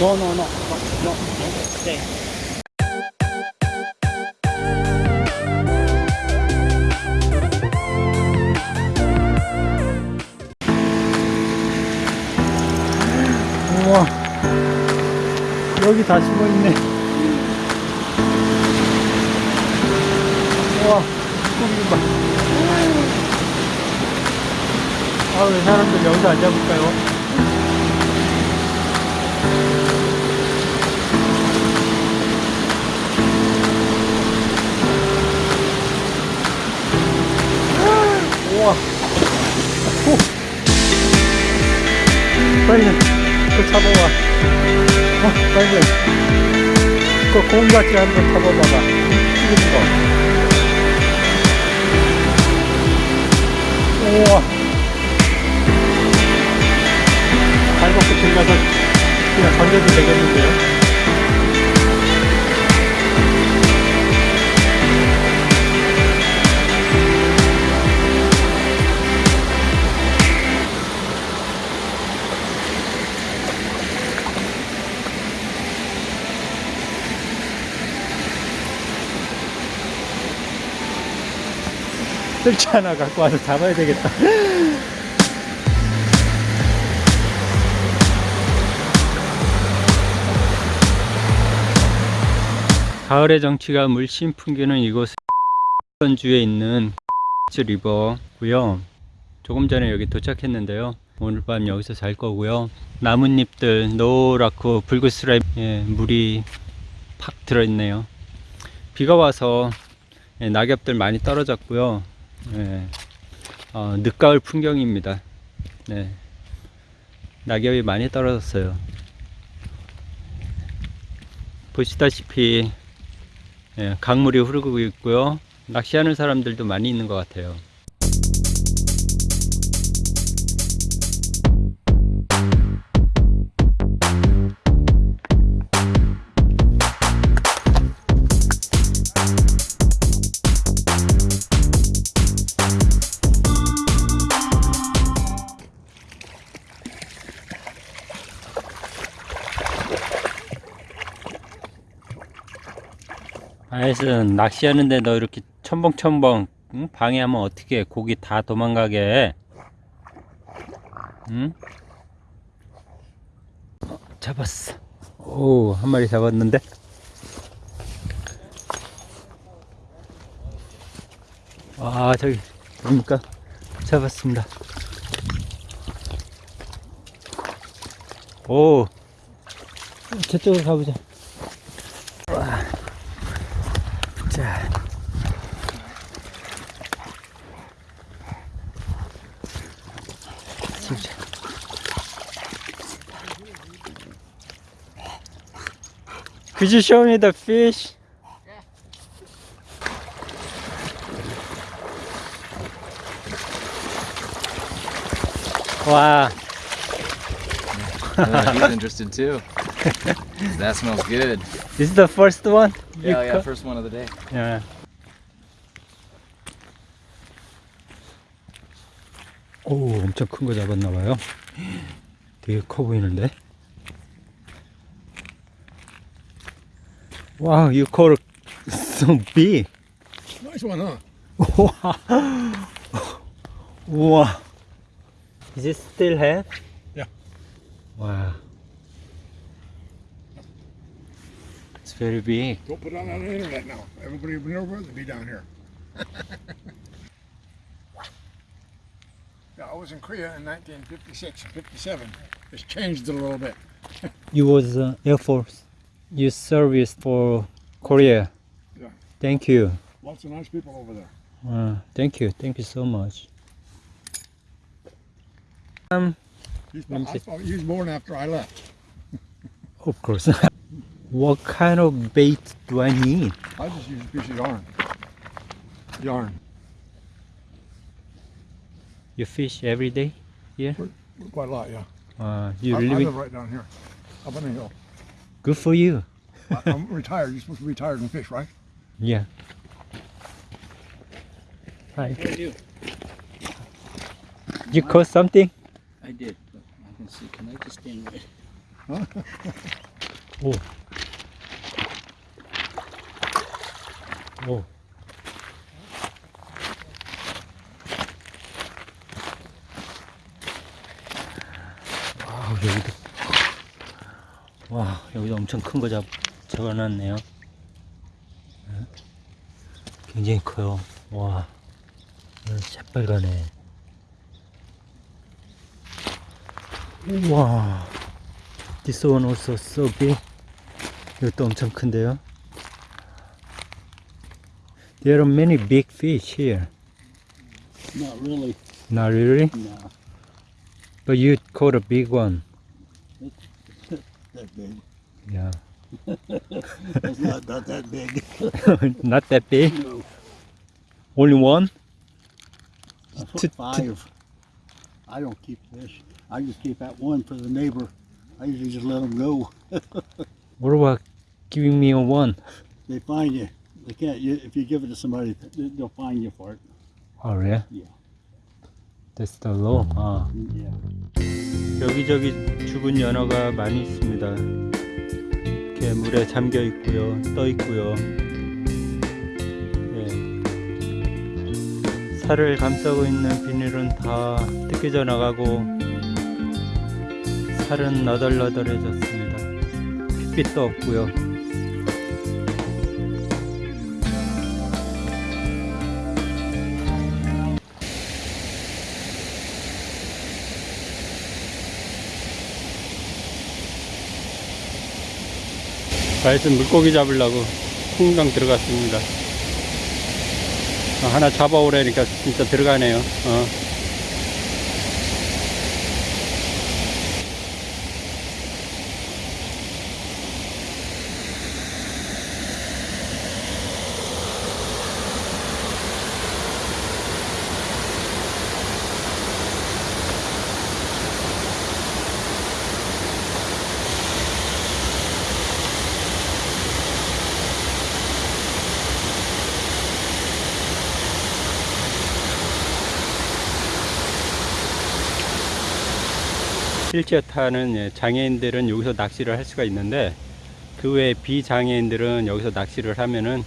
No, no, no, no, no. Stay. 우와, 여기 다 숨어 있네. 우와, 꿈이 봐. 아, 왜 사람들 여기서 앉아볼까요? 빨리, 그 잡아와. 어, 빨리. 그 공같이 한번 잡아봐봐. 튀기는 거. 뜰지 하나 갖고 와서 잡아야 되겠다. 가을의 정취가 물씬 풍기는 이곳 전주에 있는 리버고요. 조금 전에 여기 도착했는데요. 오늘 밤 여기서 잘 거고요. 나뭇잎들 노랗고 붉은스라이 예, 물이 팍 들어있네요. 비가 와서 예, 낙엽들 많이 떨어졌고요. 예, 어, 늦가을 풍경입니다. 네, 낙엽이 많이 떨어졌어요. 보시다시피 예, 강물이 흐르고 있고요. 낚시하는 사람들도 많이 있는 것 같아요. 낚시하는데 너 이렇게 첨벙첨벙 응? 방해하면 어떻게 고기 다 도망가게 응? 어, 잡았어. 오 한 마리 잡았는데? 와 저기 뭡니까 잡았습니다. 오 저쪽으로 가보자 Could you show me the fish? Wow. Yeah, he's interested too. that smells good. This is the first one? Yeah, yeah, first one of the day. 야. 오, 엄청 큰 거 잡았나 봐요. 되게 커 보이는데. Wow, you caught some big. Nice one, huh? wow. wow. Is it still here? Yeah. Wow. It's very big. Don't put it on the internet now. Everybody would never where to be down here. yeah, I was in Korea in 1956 and 57. It's changed a little bit. you was uh, Air Force? You service for Korea. Yeah. Thank you. Lots of nice people over there. Uh, thank you. Thank you so much. Um, He's, Let me I thought he was born after I left. of course. what kind of bait do I need? I just use a piece of yarn. Yarn. You fish every day here? Quite a lot, yeah. Uh, you I, I live live right down here, up on the hill. Good for you. I, I'm retired. You're supposed to be retired and fish, right? Yeah. Hi. What do I do? You caught something? I did. Look, I can see. Can I just stand right? 오. 오. 와, 여기도. 와, 여기도 엄청 큰 거 잡, 잡아놨네요. 네. 굉장히 커요. 와, 이거 새빨가네. 우와. This one also so big. 이것도 엄청 큰데요. There are many big fish here. Not really. Not really? No. But you caught a big one. That big. Yeah. It's not, not that big. Not that big. No. Only one? I To- put to- five. I don't keep fish. I just keep that one for the neighbor. I usually just let them go. What about giving me a one? They find you. They can't. You, if you give it to somebody, they- they'll find you for it. Oh, yeah? Yeah. That's the law. 아. Yeah. 여기저기 죽은 연어가 많이 있습니다. 이렇게 물에 잠겨 있고요, 떠 있고요. 예. 살을 감싸고 있는 비닐은 다 뜯겨져 나가고 살은 너덜너덜해졌습니다. 핏빛도 없고요. 가에서 물고기 잡으려고 풍당 들어갔습니다. 어, 하나 잡아오라니까 진짜 들어가네요. 어. 휠체어 타는 예, 장애인들은 여기서 낚시를 할 수가 있는데 그 외에 비장애인들은 여기서 낚시를 하면은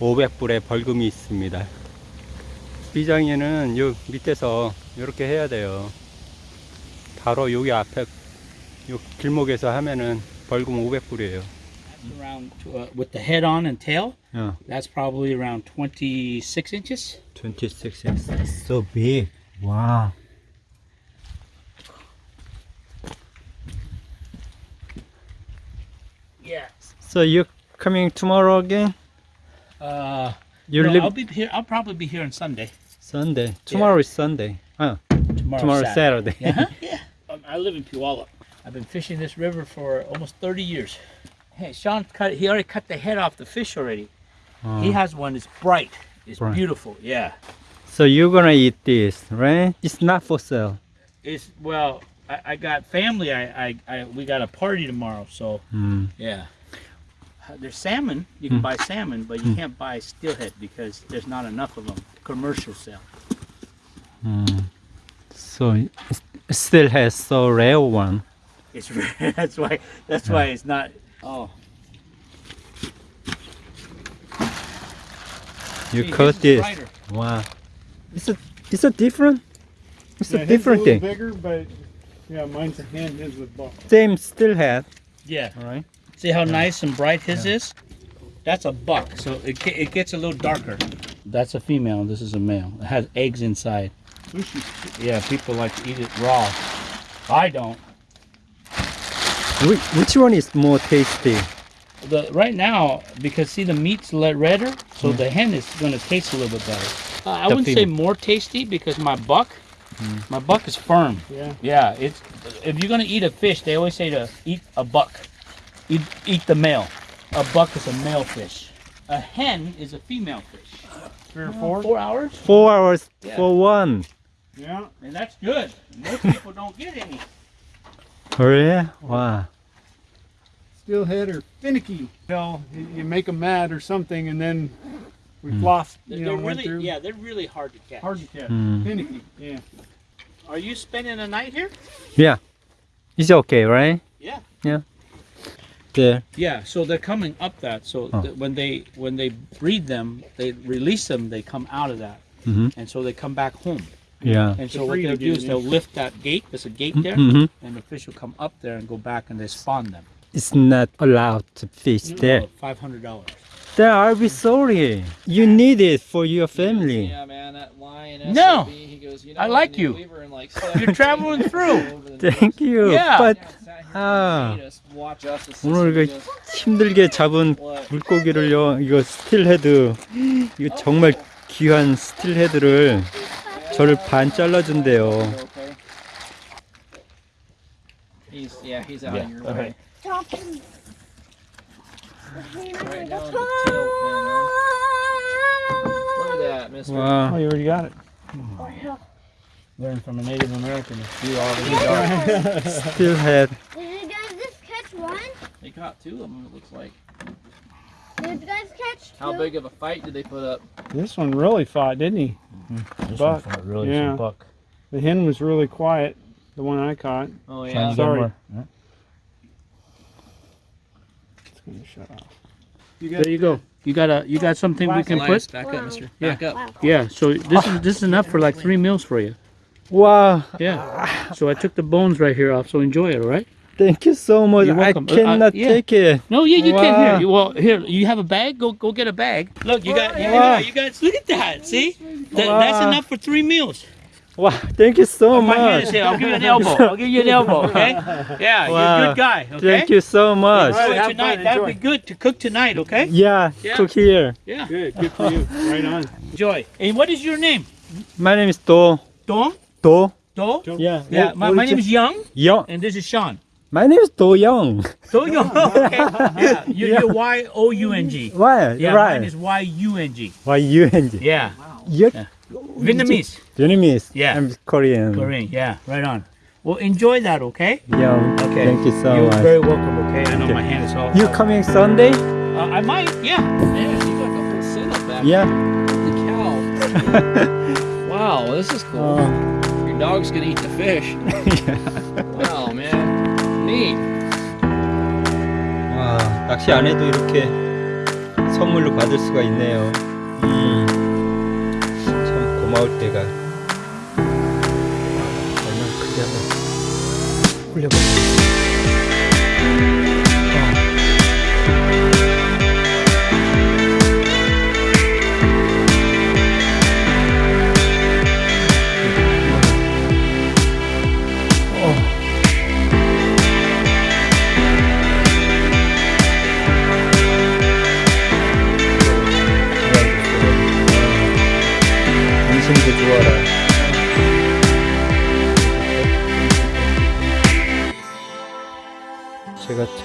500불의 벌금이 있습니다. 비장애는 요 밑에서 이렇게 해야 돼요. 바로 여기 앞에 요 길목에서 하면은 벌금 500불이에요. around uh, with the head on and tail. 어, That's probably around 26 inches. 26 inches. So big. Wow. So you're coming tomorrow again? Uh, You no, live I'll be here. I'll probably be here on Sunday. Sunday. Tomorrow is Sunday. Oh, Tomorrow. tomorrow Saturday. Saturday. Uh-huh. yeah. Um, I live in Puyallup. I've been fishing this river for almost 30 years. Hey, Sean cut. He already cut the head off the fish already. He Oh. has one. It's bright. It's Bright. beautiful. Yeah. So you're gonna eat this, right? It's not for sale. It's well. I, I got family. I, I, I we got a party tomorrow. So 음. Yeah. Uh, There's salmon. You can Mm. buy salmon, but you can't buy steelhead because there's not enough of them. Commercial sale. 음. So it it still has so rare one. It's rare. that's why. That's why it's not. Oh, You see, cut his is this. brighter. Wow. It's a it's a different. It's Yeah, a different a thing. bigger, but yeah, mine's a hand, his with ball. Same steelhead. Yeah. All right. See how nice and bright his is? That's a buck, so it it gets a little darker. That's a female. This is a male. It has eggs inside. Yeah, people like to eat it raw. I don't. Which, which one is more tasty? The right now because see the meat's let redder, so the hen is gonna taste a little bit better. Uh, I The wouldn't say more tasty because my buck, my buck is firm. Yeah. Yeah, it's if you're gonna eat a fish, they always say to eat a buck. Eat eat the male. A buck is a male fish. A hen is a female fish. Three or four. Four hours, Four hours Yeah. for one. Yeah. and that's good. Most people don't get any. Oh yeah. Wow. Steelhead or finicky. Hell, you, you make them mad or something, and then we Mm. flossed. They're, You know, they're went really through. yeah, they're really hard to catch. Hard to catch. Mm. Finicky. Yeah. Are you spending a night here? Yeah. It's okay, right? Yeah. Yeah. There. Yeah, so they're coming up that. So Oh. th- when they when they breed them, they release them. They come out of that, Mhm. and so they come back home. Yeah. And so To what breed they'll do is they'll lift that gate. There's a gate there, Mhm. and the fish will come up there and go back, and they spawn them. It's not allowed to fish there. Five hundred dollars. Then I'll be sorry. You need it for your family. Yeah, man, that lion. No. SOB, he goes, you know, I like you. leave her in, like, You're traveling through. Thank you. Yeah. But Yeah, sat here 아. 오늘. 그 힘들게 잡은? 물고기를요. 이거 스틸헤드. 이거 정말 귀한 스틸헤드를 저를 반 잘라준대요. Okay. He's yeah, he's out of your way. Right down the tail fin, man. Look at that, mister. 와. Oh, you already got it. learn from a Native American to do all these yeah. Still had. Did you guys just catch one? They caught two of them, it looks like. Did you guys catch two? How big of a fight did they put up? This one really fought, didn't he? Mm -hmm. This buck. one fought really yeah. buck. The hen was really quiet, the one I caught. Oh, yeah. Sorry. It's going to shut off. You there you go. You got a you got something wow. we can put? Back up, Mister. Yeah. Back up. Yeah. So this is this is enough for like three meals for you. 와. Yeah. So I took the bones right here off. So enjoy it, all right? Thank you so much. You're I welcome. Uh, uh, cannot yeah. take it. No, yeah, you Wow. can here. You, well, here you have a bag. Go go get a bag. Look, you got you, Wow. you guys. Look at that. See, That- Wow. that's enough for three meals. Wow, thank you so My hand much. is here. I'll give you an elbow. I'll give you an elbow. Okay? Yeah, you're a good guy. Okay. Thank you so much. Enjoy have tonight. fun, That'd be good to cook tonight. Okay? Yeah, Yeah. cook here. Yeah. Good, good for you. Right on. Enjoy. And what is your name? My name is Do. Dong. Do. Do. Yeah. Yeah. My, what my is name it? is Young, Young. and this is Sean. My name is Do Young. Do Young. Okay. Yeah. You're, you're Y O U N G. Why? Yeah. right. Mine is Y U N G. Why you and Yeah. You're Vietnamese. Vietnamese. Yeah. I'm Korean. Korean. Yeah. Right on. Well, enjoy that. Okay. Yeah. Okay. Thank you so much. You're very welcome. Okay. I know Okay. my hand is all. You coming Sunday? Uh, I might. Yeah. Yeah, you got the whole setup back Yeah. The cow. wow, this is cool. 어, Dog's gonna eat the fish. wow, man. Neat. 와, 낚시 안 해도 이렇게 선물로 받을 수가 있네요. 음, 참 고마울 때가. 얼마나 크게 한번. 인심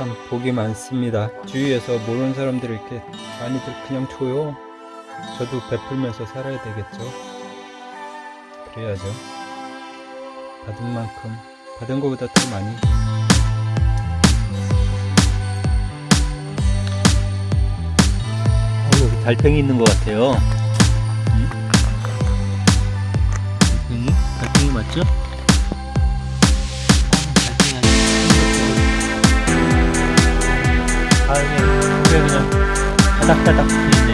참 복이 많습니다. 주위에서 모르는 사람들을 이렇게 많이들 그냥 줘요. 저도 베풀면서 살아야 되겠죠. 그래야죠. 받은 만큼, 받은 것보다 더 많이. 어, 여기 달팽이 있는 것 같아요. 달팽이? 달팽이 맞죠? 다음에 그냥 바닥바닥